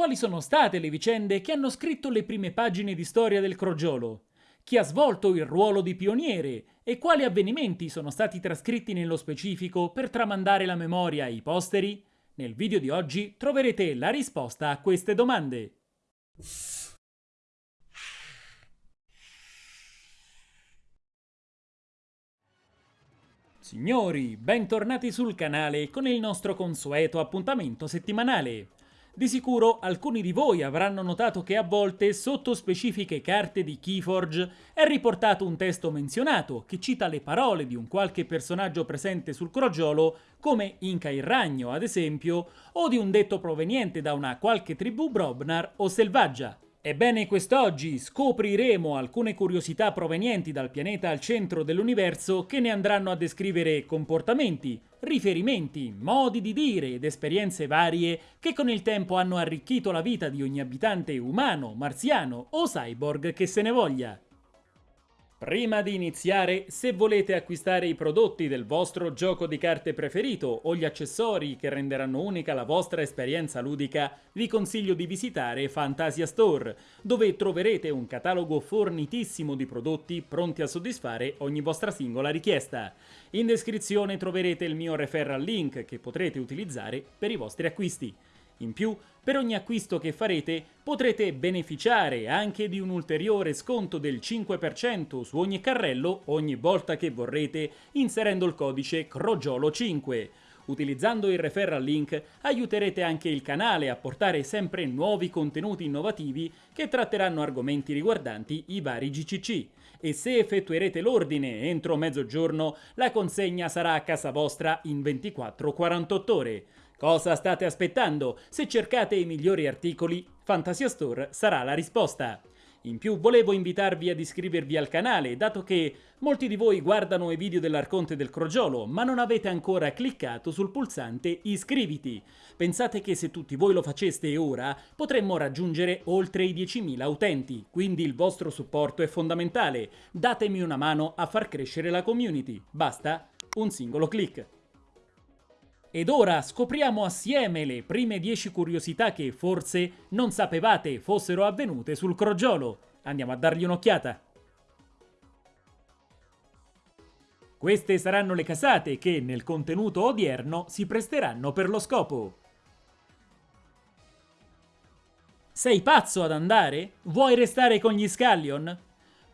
quali sono state le vicende che hanno scritto le prime pagine di storia del crogiolo, chi ha svolto il ruolo di pioniere e quali avvenimenti sono stati trascritti nello specifico per tramandare la memoria ai posteri? Nel video di oggi troverete la risposta a queste domande. Signori, bentornati sul canale con il nostro consueto appuntamento settimanale. Di sicuro alcuni di voi avranno notato che a volte sotto specifiche carte di Keyforge è riportato un testo menzionato che cita le parole di un qualche personaggio presente sul crogiolo come Inca il Ragno ad esempio o di un detto proveniente da una qualche tribù Brobnar o selvaggia. Ebbene, quest'oggi scopriremo alcune curiosità provenienti dal pianeta al centro dell'universo che ne andranno a descrivere comportamenti, riferimenti, modi di dire ed esperienze varie che con il tempo hanno arricchito la vita di ogni abitante umano, marziano o cyborg che se ne voglia. Prima di iniziare, se volete acquistare i prodotti del vostro gioco di carte preferito o gli accessori che renderanno unica la vostra esperienza ludica, vi consiglio di visitare Fantasia Store, dove troverete un catalogo fornitissimo di prodotti pronti a soddisfare ogni vostra singola richiesta. In descrizione troverete il mio referral link che potrete utilizzare per i vostri acquisti. In più, per ogni acquisto che farete potrete beneficiare anche di un ulteriore sconto del 5% su ogni carrello ogni volta che vorrete inserendo il codice CROGIOLO5. Utilizzando il referral link aiuterete anche il canale a portare sempre nuovi contenuti innovativi che tratteranno argomenti riguardanti i vari GCC e se effettuerete l'ordine entro mezzogiorno la consegna sarà a casa vostra in 24-48 ore. Cosa state aspettando? Se cercate i migliori articoli, Fantasia Store sarà la risposta. In più volevo invitarvi ad iscrivervi al canale, dato che molti di voi guardano i video dell'Arconte del Crogiolo, ma non avete ancora cliccato sul pulsante iscriviti. Pensate che se tutti voi lo faceste ora, potremmo raggiungere oltre i 10.000 utenti, quindi il vostro supporto è fondamentale. Datemi una mano a far crescere la community. Basta un singolo clic. Ed ora scopriamo assieme le prime 10 curiosità che forse non sapevate fossero avvenute sul crogiolo. Andiamo a dargli un'occhiata. Queste saranno le casate che nel contenuto odierno si presteranno per lo scopo. Sei pazzo ad andare? Vuoi restare con gli Scallion?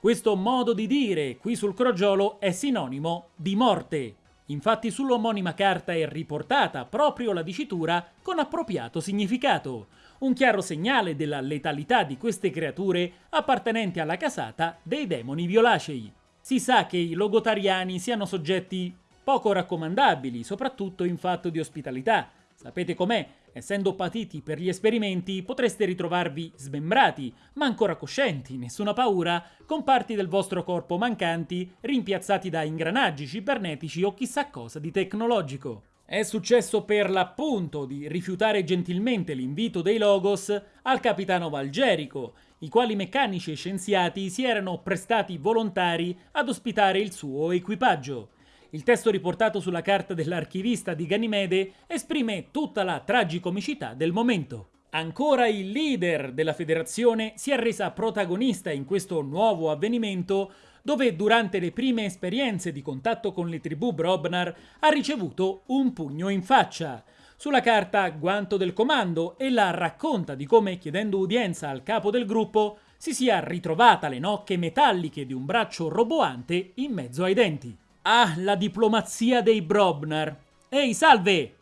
Questo modo di dire qui sul crogiolo è sinonimo di morte. Infatti sull'omonima carta è riportata proprio la dicitura con appropriato significato, un chiaro segnale della letalità di queste creature appartenenti alla casata dei demoni violacei. Si sa che i logotariani siano soggetti poco raccomandabili, soprattutto in fatto di ospitalità. Sapete com'è? Essendo patiti per gli esperimenti, potreste ritrovarvi smembrati, ma ancora coscienti, nessuna paura, con parti del vostro corpo mancanti, rimpiazzati da ingranaggi cibernetici o chissà cosa di tecnologico. È successo per l'appunto di rifiutare gentilmente l'invito dei Logos al capitano Valgerico, i quali meccanici e scienziati si erano prestati volontari ad ospitare il suo equipaggio. Il testo riportato sulla carta dell'archivista di Ganimede esprime tutta la tragicomicità del momento. Ancora il leader della federazione si è resa protagonista in questo nuovo avvenimento dove durante le prime esperienze di contatto con le tribù Brobnar ha ricevuto un pugno in faccia. Sulla carta Guanto del Comando ella racconta di come chiedendo udienza al capo del gruppo si sia ritrovata le nocche metalliche di un braccio roboante in mezzo ai denti. Ah, la diplomazia dei Brobnar. Ehi, salve!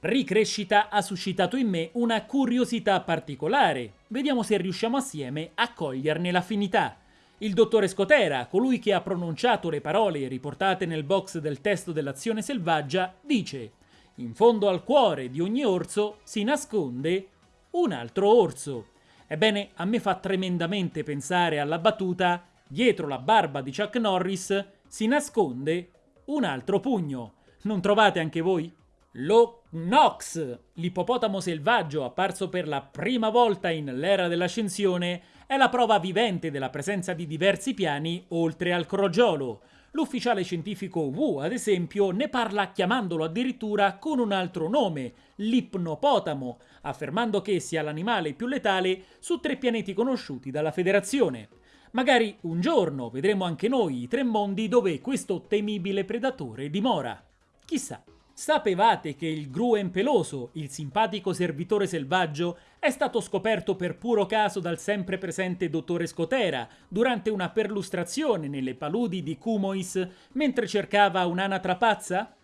Ricrescita ha suscitato in me una curiosità particolare. Vediamo se riusciamo assieme a coglierne l'affinità. Il dottore Scotera, colui che ha pronunciato le parole riportate nel box del testo dell'azione selvaggia, dice In fondo al cuore di ogni orso si nasconde un altro orso. Ebbene, a me fa tremendamente pensare alla battuta dietro la barba di Chuck Norris si nasconde un altro pugno. Non trovate anche voi? Lo Nox, l'ippopotamo selvaggio apparso per la prima volta in l'era dell'ascensione, è la prova vivente della presenza di diversi piani oltre al crogiolo. L'ufficiale scientifico Wu, ad esempio, ne parla chiamandolo addirittura con un altro nome, l'ipnopotamo, affermando che sia l'animale più letale su tre pianeti conosciuti dalla Federazione. Magari un giorno vedremo anche noi i tre mondi dove questo temibile predatore dimora. Chissà. Sapevate che il Gruen peloso, il simpatico servitore selvaggio, è stato scoperto per puro caso dal sempre presente dottore Scotera durante una perlustrazione nelle paludi di Kumois mentre cercava un'anatra pazza?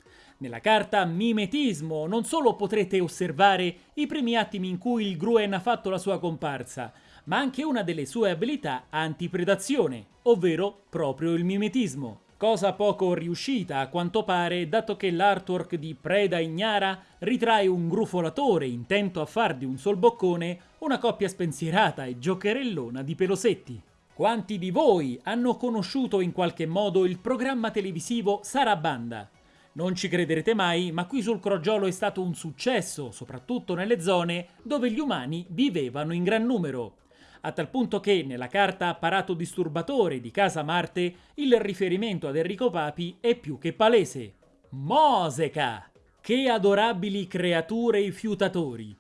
Nella carta Mimetismo non solo potrete osservare i primi attimi in cui il Gruen ha fatto la sua comparsa, ma anche una delle sue abilità antipredazione, ovvero proprio il mimetismo. Cosa poco riuscita a quanto pare, dato che l'artwork di Preda Ignara ritrae un grufolatore intento a far di un sol boccone una coppia spensierata e giocherellona di pelosetti. Quanti di voi hanno conosciuto in qualche modo il programma televisivo Sarabanda? Non ci crederete mai, ma qui sul Crogiolo è stato un successo, soprattutto nelle zone dove gli umani vivevano in gran numero a tal punto che nella carta apparato disturbatore di Casa Marte il riferimento ad Enrico Papi è più che palese. Moseca! Che adorabili creature i fiutatori!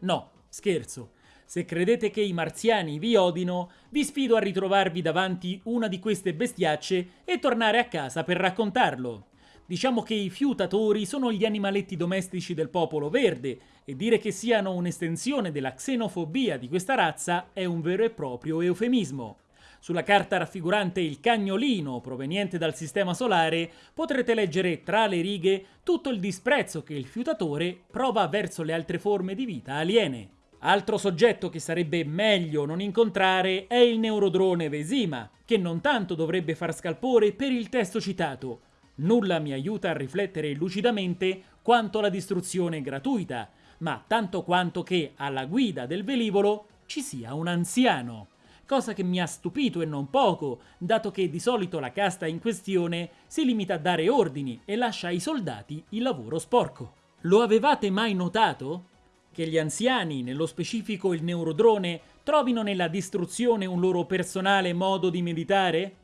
No, scherzo. Se credete che i marziani vi odino, vi sfido a ritrovarvi davanti una di queste bestiacce e tornare a casa per raccontarlo. Diciamo che i fiutatori sono gli animaletti domestici del popolo verde e dire che siano un'estensione della xenofobia di questa razza è un vero e proprio eufemismo. Sulla carta raffigurante il cagnolino proveniente dal sistema solare potrete leggere tra le righe tutto il disprezzo che il fiutatore prova verso le altre forme di vita aliene. Altro soggetto che sarebbe meglio non incontrare è il neurodrone Vesima, che non tanto dovrebbe far scalpore per il testo citato, Nulla mi aiuta a riflettere lucidamente quanto la distruzione gratuita, ma tanto quanto che alla guida del velivolo ci sia un anziano. Cosa che mi ha stupito e non poco, dato che di solito la casta in questione si limita a dare ordini e lascia ai soldati il lavoro sporco. Lo avevate mai notato? Che gli anziani, nello specifico il neurodrone, trovino nella distruzione un loro personale modo di meditare?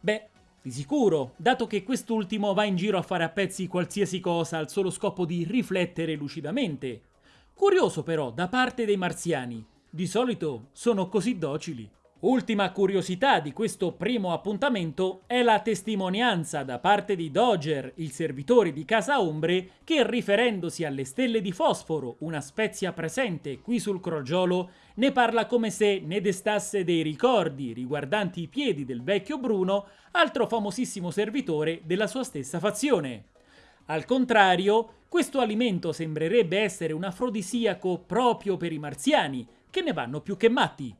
Beh, di sicuro, dato che quest'ultimo va in giro a fare a pezzi qualsiasi cosa al solo scopo di riflettere lucidamente. Curioso però, da parte dei marziani. Di solito sono così docili. Ultima curiosità di questo primo appuntamento è la testimonianza da parte di Dodger, il servitore di Casa Ombre, che riferendosi alle stelle di fosforo, una spezia presente qui sul crogiolo, ne parla come se ne destasse dei ricordi riguardanti i piedi del vecchio Bruno, altro famosissimo servitore della sua stessa fazione. Al contrario, questo alimento sembrerebbe essere un afrodisiaco proprio per i marziani, che ne vanno più che matti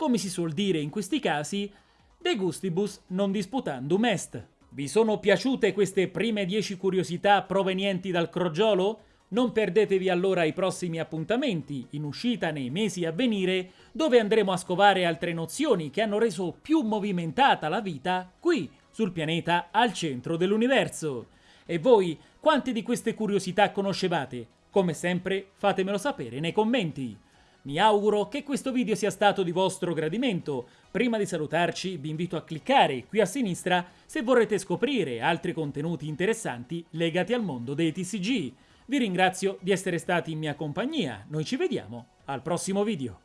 come si suol dire in questi casi, de gustibus non disputandum est. Vi sono piaciute queste prime 10 curiosità provenienti dal crogiolo? Non perdetevi allora i prossimi appuntamenti, in uscita nei mesi a venire, dove andremo a scovare altre nozioni che hanno reso più movimentata la vita qui, sul pianeta al centro dell'universo. E voi, quante di queste curiosità conoscevate? Come sempre, fatemelo sapere nei commenti. Mi auguro che questo video sia stato di vostro gradimento. Prima di salutarci vi invito a cliccare qui a sinistra se vorrete scoprire altri contenuti interessanti legati al mondo dei TCG. Vi ringrazio di essere stati in mia compagnia, noi ci vediamo al prossimo video.